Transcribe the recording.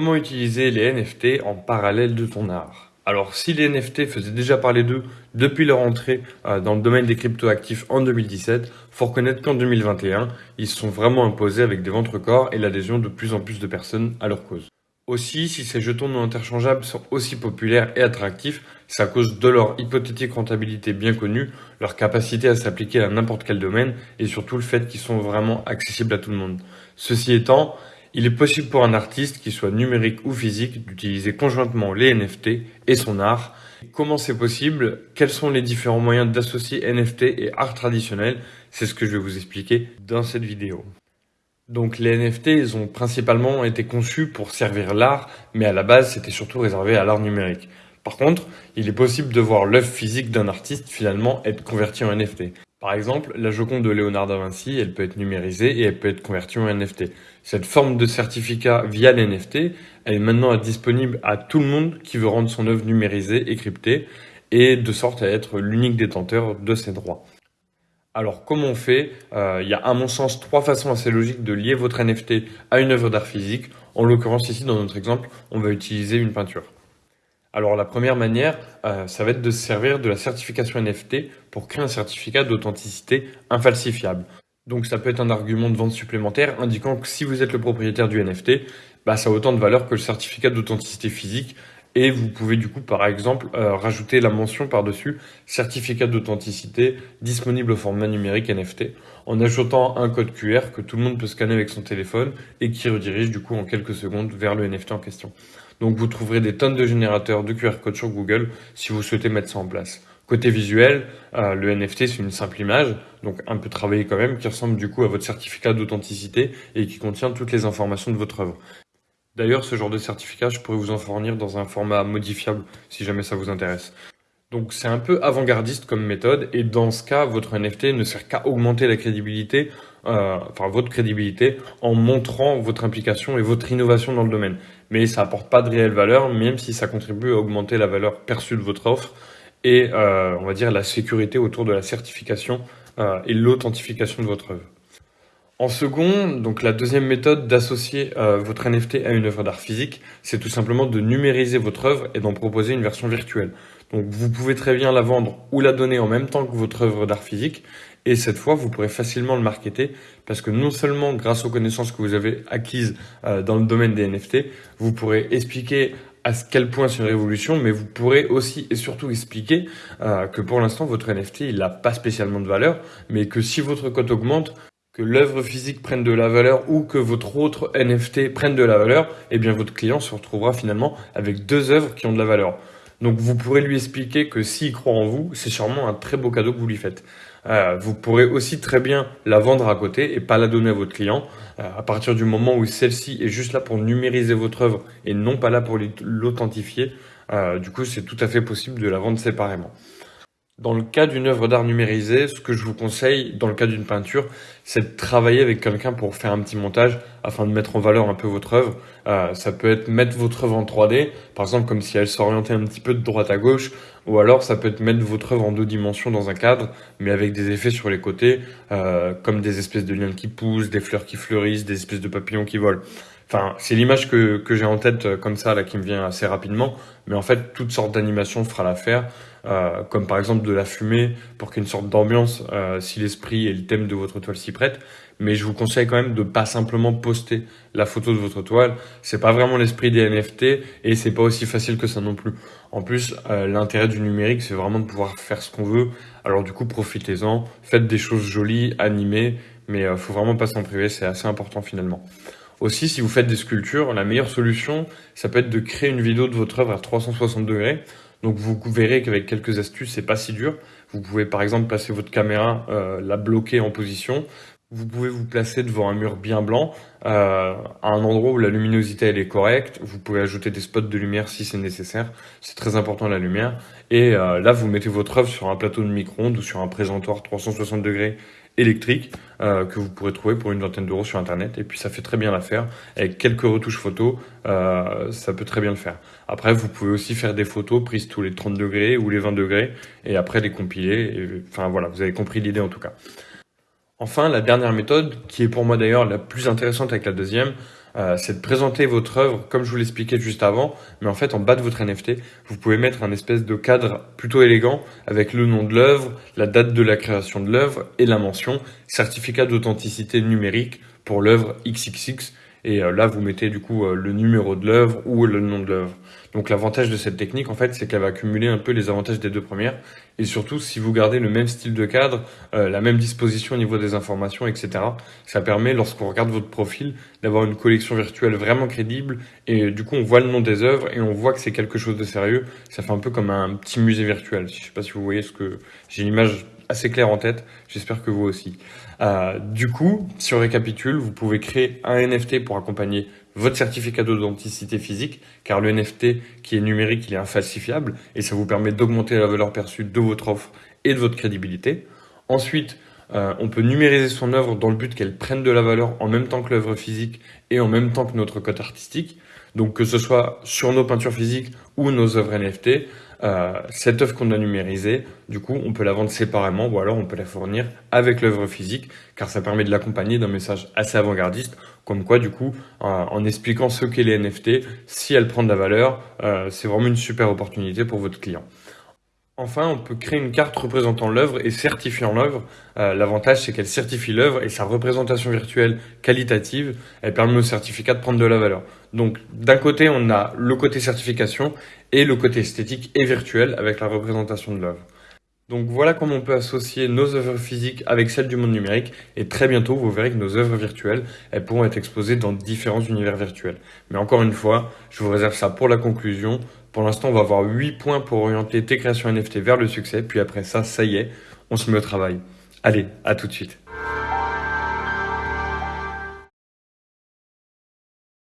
Comment utiliser les NFT en parallèle de ton art Alors si les NFT faisaient déjà parler d'eux depuis leur entrée euh, dans le domaine des cryptoactifs en 2017, faut reconnaître qu'en 2021, ils se sont vraiment imposés avec des ventes records et l'adhésion de plus en plus de personnes à leur cause. Aussi, si ces jetons non interchangeables sont aussi populaires et attractifs, c'est à cause de leur hypothétique rentabilité bien connue, leur capacité à s'appliquer à n'importe quel domaine et surtout le fait qu'ils sont vraiment accessibles à tout le monde. Ceci étant, il est possible pour un artiste, qu'il soit numérique ou physique, d'utiliser conjointement les NFT et son art. Comment c'est possible? Quels sont les différents moyens d'associer NFT et art traditionnel? C'est ce que je vais vous expliquer dans cette vidéo. Donc les NFT, ont principalement été conçus pour servir l'art, mais à la base, c'était surtout réservé à l'art numérique. Par contre, il est possible de voir l'œuvre physique d'un artiste finalement être convertie en NFT. Par exemple, la Joconde de Léonard da Vinci, elle peut être numérisée et elle peut être convertie en NFT. Cette forme de certificat via l'NFT, elle est maintenant disponible à tout le monde qui veut rendre son œuvre numérisée et cryptée, et de sorte à être l'unique détenteur de ces droits. Alors comment on fait? Euh, Il y a à mon sens trois façons assez logiques de lier votre NFT à une œuvre d'art physique. En l'occurrence ici dans notre exemple, on va utiliser une peinture. Alors la première manière, euh, ça va être de se servir de la certification NFT pour créer un certificat d'authenticité infalsifiable. Donc ça peut être un argument de vente supplémentaire indiquant que si vous êtes le propriétaire du NFT, bah, ça a autant de valeur que le certificat d'authenticité physique et vous pouvez du coup par exemple euh, rajouter la mention par-dessus certificat d'authenticité disponible au format numérique NFT en ajoutant un code QR que tout le monde peut scanner avec son téléphone et qui redirige du coup en quelques secondes vers le NFT en question. Donc vous trouverez des tonnes de générateurs de QR code sur Google si vous souhaitez mettre ça en place. Côté visuel, euh, le NFT c'est une simple image, donc un peu travaillée quand même, qui ressemble du coup à votre certificat d'authenticité et qui contient toutes les informations de votre œuvre. D'ailleurs, ce genre de certificat, je pourrais vous en fournir dans un format modifiable si jamais ça vous intéresse. Donc c'est un peu avant-gardiste comme méthode et dans ce cas, votre NFT ne sert qu'à augmenter la crédibilité, euh, enfin votre crédibilité, en montrant votre implication et votre innovation dans le domaine. Mais ça apporte pas de réelle valeur, même si ça contribue à augmenter la valeur perçue de votre offre et euh, on va dire la sécurité autour de la certification euh, et l'authentification de votre œuvre. En second, donc la deuxième méthode d'associer euh, votre NFT à une œuvre d'art physique, c'est tout simplement de numériser votre œuvre et d'en proposer une version virtuelle. Donc vous pouvez très bien la vendre ou la donner en même temps que votre œuvre d'art physique et cette fois vous pourrez facilement le marketer parce que non seulement grâce aux connaissances que vous avez acquises euh, dans le domaine des NFT, vous pourrez expliquer à quel point c'est une révolution, mais vous pourrez aussi et surtout expliquer euh, que pour l'instant votre NFT il n'a pas spécialement de valeur, mais que si votre cote augmente, que l'œuvre physique prenne de la valeur ou que votre autre NFT prenne de la valeur, eh bien votre client se retrouvera finalement avec deux œuvres qui ont de la valeur. Donc vous pourrez lui expliquer que s'il croit en vous, c'est sûrement un très beau cadeau que vous lui faites. Euh, vous pourrez aussi très bien la vendre à côté et pas la donner à votre client euh, à partir du moment où celle-ci est juste là pour numériser votre œuvre et non pas là pour l'authentifier. Euh, du coup, c'est tout à fait possible de la vendre séparément. Dans le cas d'une œuvre d'art numérisée, ce que je vous conseille, dans le cas d'une peinture, c'est de travailler avec quelqu'un pour faire un petit montage afin de mettre en valeur un peu votre œuvre. Euh, ça peut être mettre votre œuvre en 3D, par exemple comme si elle s'orientait un petit peu de droite à gauche, ou alors ça peut être mettre votre œuvre en deux dimensions dans un cadre, mais avec des effets sur les côtés, euh, comme des espèces de liens qui poussent, des fleurs qui fleurissent, des espèces de papillons qui volent. Enfin, c'est l'image que, que j'ai en tête euh, comme ça, là, qui me vient assez rapidement. Mais en fait, toutes sortes d'animations fera l'affaire. Euh, comme par exemple de la fumée pour qu'il y ait une sorte d'ambiance euh, si l'esprit et le thème de votre toile s'y prêtent. Mais je vous conseille quand même de pas simplement poster la photo de votre toile. C'est pas vraiment l'esprit des NFT et c'est pas aussi facile que ça non plus. En plus, l'intérêt du numérique, c'est vraiment de pouvoir faire ce qu'on veut. Alors du coup, profitez-en, faites des choses jolies, animées, mais faut vraiment pas s'en priver, c'est assez important finalement. Aussi, si vous faites des sculptures, la meilleure solution, ça peut être de créer une vidéo de votre œuvre à 360 degrés. Donc vous verrez qu'avec quelques astuces, c'est pas si dur. Vous pouvez par exemple passer votre caméra, euh, la bloquer en position. Vous pouvez vous placer devant un mur bien blanc, euh, à un endroit où la luminosité elle est correcte. Vous pouvez ajouter des spots de lumière si c'est nécessaire. C'est très important la lumière. Et euh, là, vous mettez votre œuvre sur un plateau de micro-ondes ou sur un présentoir 360 degrés électrique euh, que vous pourrez trouver pour une vingtaine d'euros sur internet. Et puis ça fait très bien l'affaire avec quelques retouches photos euh, ça peut très bien le faire. Après vous pouvez aussi faire des photos prises tous les 30 degrés ou les 20 degrés et après les compiler. Enfin voilà vous avez compris l'idée en tout cas. Enfin la dernière méthode qui est pour moi d'ailleurs la plus intéressante avec la deuxième euh, c'est de présenter votre œuvre comme je vous l'expliquais juste avant, mais en fait en bas de votre NFT, vous pouvez mettre un espèce de cadre plutôt élégant avec le nom de l'œuvre, la date de la création de l'œuvre et la mention certificat d'authenticité numérique pour l'œuvre XXX et euh, là, vous mettez du coup euh, le numéro de l'œuvre ou le nom de l'œuvre. Donc l'avantage de cette technique, en fait, c'est qu'elle va cumuler un peu les avantages des deux premières. Et surtout, si vous gardez le même style de cadre, euh, la même disposition au niveau des informations, etc., ça permet, lorsqu'on regarde votre profil, d'avoir une collection virtuelle vraiment crédible. Et du coup, on voit le nom des œuvres et on voit que c'est quelque chose de sérieux. Ça fait un peu comme un petit musée virtuel. Je sais pas si vous voyez ce que... J'ai une image assez clair en tête. J'espère que vous aussi. Euh, du coup, si on récapitule, vous pouvez créer un NFT pour accompagner votre certificat d'authenticité physique, car le NFT qui est numérique, il est infalsifiable et ça vous permet d'augmenter la valeur perçue de votre offre et de votre crédibilité. Ensuite, euh, on peut numériser son œuvre dans le but qu'elle prenne de la valeur en même temps que l'œuvre physique et en même temps que notre code artistique. Donc que ce soit sur nos peintures physiques ou nos œuvres NFT, euh, cette œuvre qu'on a numérisée, du coup, on peut la vendre séparément ou alors on peut la fournir avec l'œuvre physique, car ça permet de l'accompagner d'un message assez avant-gardiste, comme quoi, du coup, euh, en expliquant ce qu'est les NFT, si elle prend de la valeur, euh, c'est vraiment une super opportunité pour votre client. Enfin, on peut créer une carte représentant l'œuvre et certifiant l'œuvre. Euh, l'avantage, c'est qu'elle certifie l'œuvre et sa représentation virtuelle qualitative, elle permet au certificat de prendre de la valeur. Donc, d'un côté, on a le côté certification et le côté esthétique et virtuel avec la représentation de l'œuvre. Donc voilà comment on peut associer nos œuvres physiques avec celles du monde numérique et très bientôt vous verrez que nos œuvres virtuelles elles pourront être exposées dans différents univers virtuels. Mais encore une fois, je vous réserve ça pour la conclusion. Pour l'instant, on va avoir 8 points pour orienter tes créations NFT vers le succès. Puis après ça, ça y est, on se met au travail. Allez, à tout de suite.